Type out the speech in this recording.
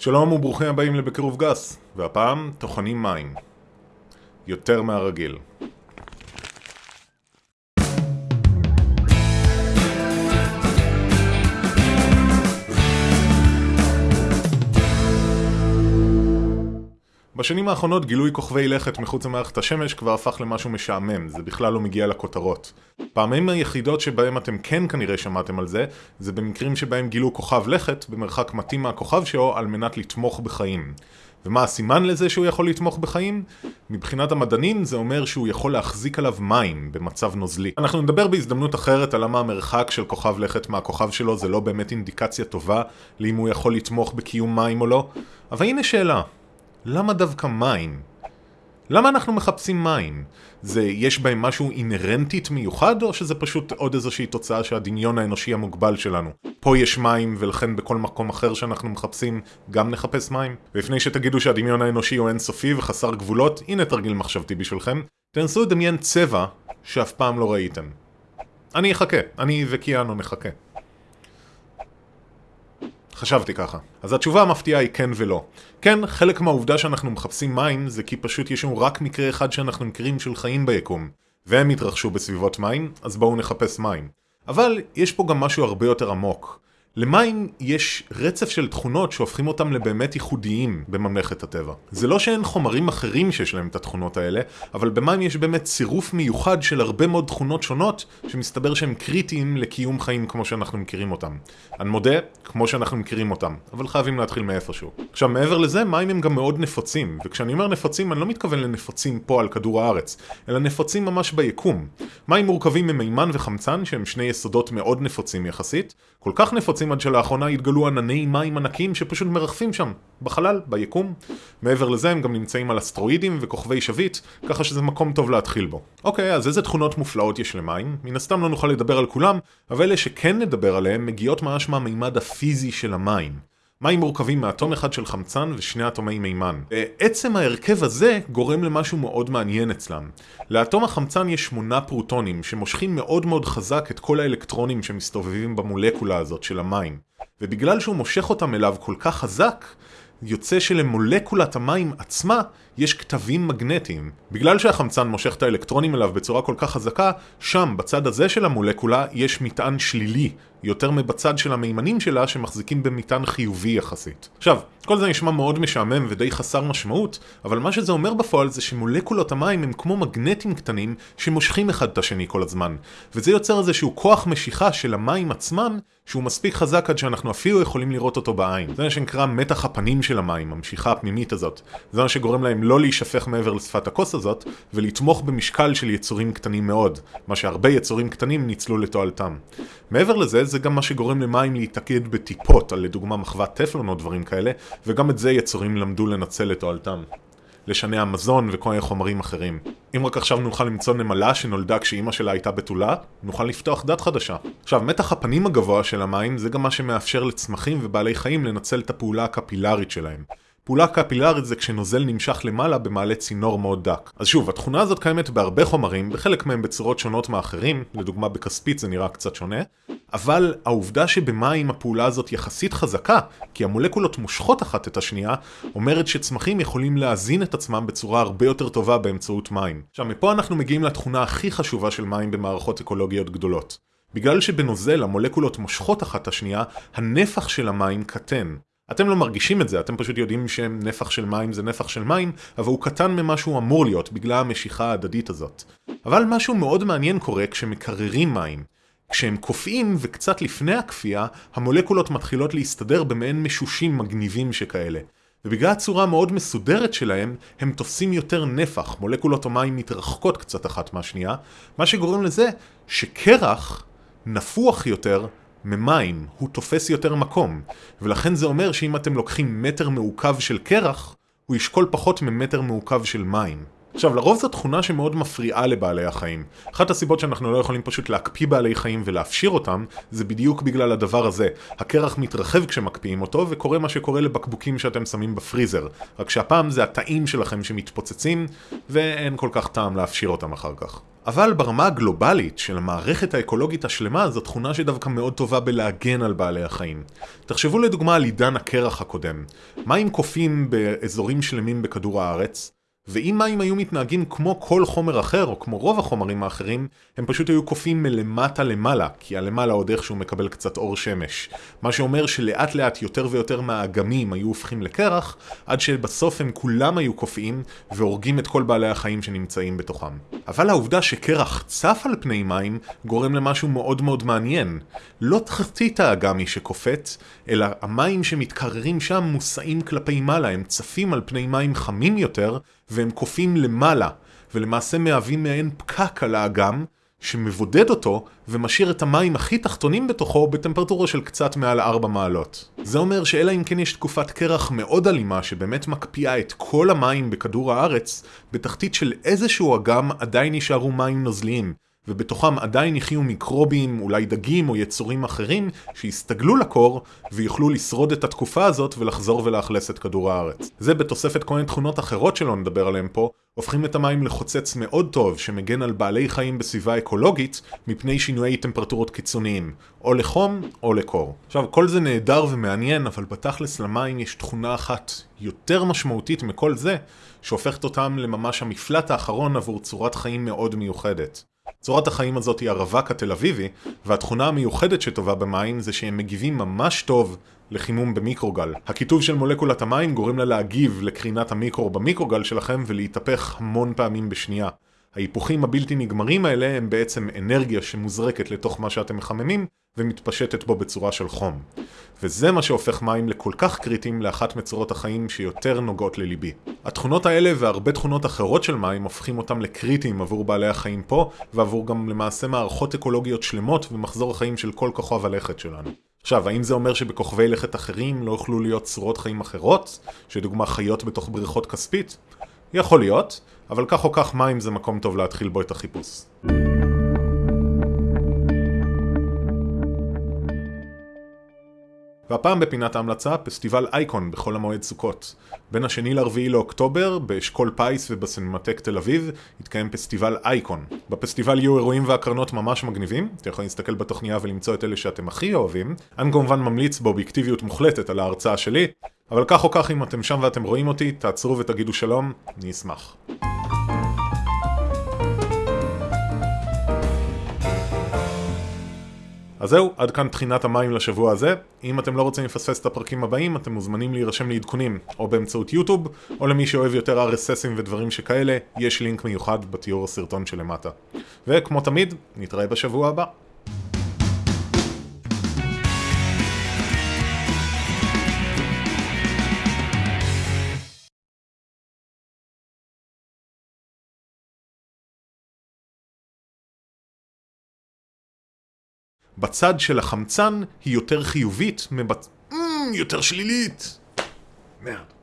שלום וברוכים הבאים לבקירוב גס, והפעם טוחנים מים. יותר מהרגיל. בשנים האחרונות גילוי כוכבי לכת מחוץ למערכת השמש כבר הפך למשהו משעמם, זה בכלל לא מגיע לכותרות. פעמים היחידות שבהם אתם כן כנראה שמעתם על זה, זה במקרים שבהם גילו כוכב לכת במרחק מתאים מהכוכב שלו על מנת לתמוך בחיים. ומה הסימן לזה שהוא יכול לתמוך בחיים? מבחינת המדענים זה אומר שהוא יכול להחזיק עליו מים במצב נוזלי. אנחנו נדבר בהזדמנות אחרת על למה המרחק של כוכב לכת מהכוכב שלו זה לא באמת אינדיקציה טובה לאם הוא יכול לתמוך בקיום מים או לא, אבל הנה שאלה, למה דווקא מים? למה אנחנו מחפשים מים? זה, יש בהם משהו אינהרנטית מיוחד, או שזה פשוט עוד איזושהי תוצאה של הדמיון האנושי המוגבל שלנו? פה יש מים, ולכן בכל מקום אחר שאנחנו מחפשים, גם נחפש מים? ולפני שתגידו שהדמיון האנושי הוא אינסופי וחסר גבולות, הנה תרגיל מחשבתי בשבילכם. תנסו לדמיין צבע שאף פעם לא ראיתם. אני אחכה, אני וקיאנו נחכה. חשבתי ככה. אז התשובה המפתיעה היא כן ולא. כן, חלק מהעובדה שאנחנו מחפשים מים זה כי פשוט יש לנו רק מקרה אחד שאנחנו מכירים של חיים ביקום. והם התרחשו בסביבות מים, אז בואו נחפש מים. אבל יש פה גם משהו הרבה יותר עמוק. למים יש רצף של תכונות שהופכים אותם לבאמת ייחודיים בממלכת הטבע. זה לא שאין חומרים אחרים שיש להם את התכונות האלה, אבל במים יש באמת צירוף מיוחד של הרבה מאוד תכונות שונות, שמסתבר שהם קריטיים לקיום חיים כמו שאנחנו מכירים אותם. אני מודה, כמו שאנחנו מכירים אותם, אבל חייבים להתחיל מאיפשהו. עכשיו, מעבר לזה, מים הם גם מאוד נפוצים, וכשאני אומר נפוצים, אני לא מתכוון לנפוצים פה על כדור הארץ, אלא נפוצים ממש ביקום. מים מורכבים ממימן וחמצן, שהם שני יסודות מאוד נפוצים יחסית, כל כך נפוצים עד שלאחרונה התגלו ענני מים ענקיים שפשוט מרחפים שם, בחלל, ביקום. מעבר לזה הם גם נמצאים על אסטרואידים וכוכבי שביט, ככה שזה מקום טוב להתחיל בו. אוקיי, אז איזה תכונות מופלאות יש למים? מן הסתם לא נוכל לדבר על כולם, אבל אלה שכן נדבר עליהם מגיעות ממש מהמימד הפיזי של המים. מים מורכבים מאטום אחד של חמצן ושני אטומי מימן. עצם ההרכב הזה גורם למשהו מאוד מעניין אצלם. לאטום החמצן יש שמונה פרוטונים שמושכים מאוד מאוד חזק את כל האלקטרונים שמסתובבים במולקולה הזאת של המים. ובגלל שהוא מושך אותם אליו כל כך חזק, יוצא שלמולקולת המים עצמה יש כתבים מגנטיים. בגלל שהחמצן מושך את האלקטרונים אליו בצורה כל כך חזקה, שם, בצד הזה של המולקולה, יש מטען שלילי, יותר מבצד של המימנים שלה שמחזיקים במטען חיובי יחסית. עכשיו, כל זה נשמע מאוד משעמם ודי חסר משמעות, אבל מה שזה אומר בפועל זה שמולקולות המים הם כמו מגנטים קטנים שמושכים אחד את השני כל הזמן. וזה יוצר איזשהו כוח משיכה של המים עצמם, שהוא מספיק חזק עד שאנחנו אפילו יכולים לראות אותו בעין. זה מה שנקרא מתח הפנים של המים, המשיכה הפנימית הזאת. זה מה שגורם להם לא להישפך מעבר לשפת הכוס הזאת, ולתמוך במשקל של יצורים קטנים מאוד, מה שהרבה יצורים קטנים ניצלו לתועלתם. מעבר לזה, זה גם מה שגורם למים להתאגד בטיפות, על לדוגמה מחוות טפלון או דברים כאלה, וגם את זה יצורים למדו לנצל לתועלתם. לשנע מזון וכל מיני חומרים אחרים. אם רק עכשיו נוכל למצוא נמלה שנולדה כשאימא שלה הייתה בתולה, נוכל לפתוח דת חדשה. עכשיו, מתח הפנים הגבוה של המים זה גם מה שמאפשר לצמחים ובעלי חיים לנצל את הפעולה הקפילרית שלהם. פעולה קפילרית זה כשנוזל נמשך למעלה במעלה צינור מאוד דק. אז שוב, התכונה הזאת קיימת בהרבה חומרים, בחלק מהם בצורות שונות מאחרים, לדוגמה בכספית זה נראה קצת שונה, אבל העובדה שבמים הפעולה הזאת יחסית חזקה, כי המולקולות מושכות אחת את השנייה, אומרת שצמחים יכולים להזין את עצמם בצורה הרבה יותר טובה באמצעות מים. עכשיו, מפה אנחנו מגיעים לתכונה הכי חשובה של מים במערכות אקולוגיות גדולות. בגלל שבנוזל המולקולות מושכות אחת את השנייה, הנפח של המים קטן. אתם לא מרגישים את זה, אתם פשוט יודעים שנפח של מים זה נפח של מים, אבל הוא קטן ממה שהוא אמור להיות, בגלל המשיכה ההדדית הזאת. אבל משהו מאוד מעניין קורה כשמקררים מים. כשהם קופאים וקצת לפני הקפיאה, המולקולות מתחילות להסתדר במעין משושים מגניבים שכאלה. ובגלל הצורה המאוד מסודרת שלהם, הם תופסים יותר נפח, מולקולות המים מתרחקות קצת אחת מהשנייה, מה שגורם לזה שקרח נפוח יותר ממים, הוא תופס יותר מקום, ולכן זה אומר שאם אתם לוקחים מטר מעוקב של קרח, הוא ישקול פחות ממטר מעוקב של מים. עכשיו, לרוב זו תכונה שמאוד מפריעה לבעלי החיים. אחת הסיבות שאנחנו לא יכולים פשוט להקפיא בעלי חיים ולהפשיר אותם, זה בדיוק בגלל הדבר הזה. הקרח מתרחב כשמקפיאים אותו, וקורה מה שקורה לבקבוקים שאתם שמים בפריזר. רק שהפעם זה התאים שלכם שמתפוצצים, ואין כל כך טעם להפשיר אותם אחר כך. אבל ברמה הגלובלית של המערכת האקולוגית השלמה זו תכונה שדווקא מאוד טובה בלהגן על בעלי החיים. תחשבו לדוגמה על עידן הקרח הקודם. מים קופים באזורים שלמים בכדור הארץ? ואם מים היו מתנהגים כמו כל חומר אחר, או כמו רוב החומרים האחרים, הם פשוט היו קופאים מלמטה למעלה, כי הלמעלה עוד איכשהו מקבל קצת אור שמש. מה שאומר שלאט לאט יותר ויותר מהאגמים היו הופכים לקרח, עד שבסוף הם כולם היו קופאים, והורגים את כל בעלי החיים שנמצאים בתוכם. אבל העובדה שקרח צף על פני מים, גורם למשהו מאוד מאוד מעניין. לא תחתית האגם היא שקופאת, אלא המים שמתקררים שם מושאים כלפי מעלה, הם צפים על פני מים חמים יותר, והם קופאים למעלה, ולמעשה מהווים מעין פקק על האגם, שמבודד אותו ומשאיר את המים הכי תחתונים בתוכו בטמפרטורה של קצת מעל 4 מעלות. זה אומר שאלא אם כן יש תקופת קרח מאוד אלימה שבאמת מקפיאה את כל המים בכדור הארץ, בתחתית של איזשהו אגם עדיין נשארו מים נוזליים, ובתוכם עדיין יחיו מיקרובים, אולי דגים או יצורים אחרים, שיסתגלו לקור ויוכלו לשרוד את התקופה הזאת ולחזור ולאכלס את כדור הארץ. זה בתוספת כל מיני תכונות אחרות שלא נדבר עליהן פה, הופכים את המים לחוצץ מאוד טוב שמגן על בעלי חיים בסביבה אקולוגית מפני שינויי טמפרטורות קיצוניים, או לחום או לקור. עכשיו, כל זה נהדר ומעניין, אבל בתכלס למים יש תכונה אחת יותר משמעותית מכל זה, שהופכת אותם לממש המפלט האחרון עבור צורת חיים מאוד מיוחדת. צורת החיים הזאת היא הרווק התל אביבי, והתכונה המיוחדת שטובה במים זה שהם מגיבים ממש טוב לחימום במיקרוגל. הכיתוב של מולקולת המים גורם לה להגיב לקרינת המיקרו במיקרוגל שלכם ולהתהפך המון פעמים בשנייה. ההיפוכים הבלתי נגמרים האלה הם בעצם אנרגיה שמוזרקת לתוך מה שאתם מחממים ומתפשטת בו בצורה של חום. וזה מה שהופך מים לכל כך קריטיים לאחת מצורות החיים שיותר נוגעות לליבי. התכונות האלה והרבה תכונות אחרות של מים הופכים אותם לקריטיים עבור בעלי החיים פה, ועבור גם למעשה מערכות אקולוגיות שלמות ומחזור החיים של כל כוכב הלכת שלנו. עכשיו, האם זה אומר שבכוכבי לכת אחרים לא יוכלו להיות צורות חיים אחרות, שדוגמה חיות בתוך בריכות כספית? יכול להיות, אבל כך או כך מים זה מקום טוב להתחיל בו את החיפוש. והפעם בפינת ההמלצה, פסטיבל אייקון בחול המועד סוכות. בין השני לרביעי לאוקטובר, באשכול פיס ובסינמטק תל אביב, יתקיים פסטיבל אייקון. בפסטיבל יהיו אירועים והקרנות ממש מגניבים, אתם יכולים להסתכל בתוכניה ולמצוא את אלה שאתם הכי אוהבים. אני כמובן ממליץ באובייקטיביות מוחלטת על ההרצאה שלי, אבל כך או כך אם אתם שם ואתם רואים אותי, תעצרו ותגידו שלום, אני אשמח. אז זהו, עד כאן תחינת המים לשבוע הזה. אם אתם לא רוצים לפספס את הפרקים הבאים, אתם מוזמנים להירשם לעדכונים, או באמצעות יוטיוב, או למי שאוהב יותר RSSים ודברים שכאלה, יש לינק מיוחד בתיאור הסרטון שלמטה. וכמו תמיד, נתראה בשבוע הבא. בצד של החמצן היא יותר חיובית מבצ... יותר שלילית! מרד.